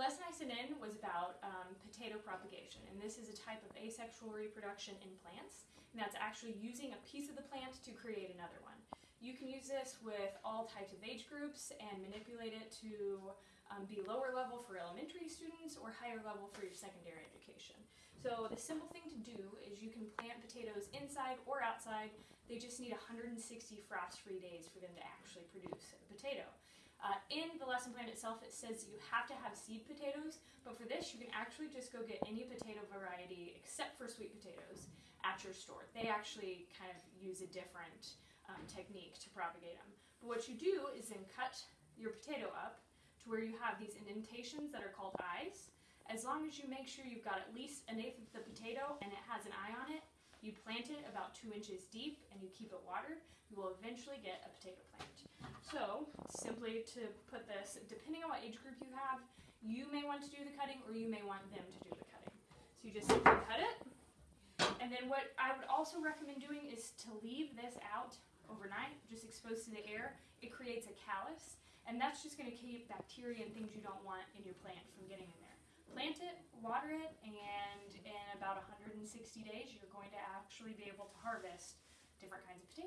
lesson I sent in was about um, potato propagation, and this is a type of asexual reproduction in plants, and that's actually using a piece of the plant to create another one. You can use this with all types of age groups and manipulate it to um, be lower level for elementary students or higher level for your secondary education. So the simple thing to do is you can plant potatoes inside or outside. They just need 160 frost-free days for them to actually produce a potato. Uh, in the lesson plan itself, it says you have to have seed potatoes, but for this, you can actually just go get any potato variety except for sweet potatoes at your store. They actually kind of use a different um, technique to propagate them. But what you do is then cut your potato up to where you have these indentations that are called eyes. As long as you make sure you've got at least an eighth of the potato and it has an eye on it, you plant it about two inches deep and you keep it watered, you will eventually get a potato plant. So, simply to put this, depending on what age group you have, you may want to do the cutting or you may want them to do the cutting. So you just simply cut it, and then what I would also recommend doing is to leave this out overnight, just exposed to the air. It creates a callus, and that's just going to keep bacteria and things you don't want in your plant from getting in there. Plant it, water it, and in about 160 days, you're going to actually be able to harvest different kinds of potatoes.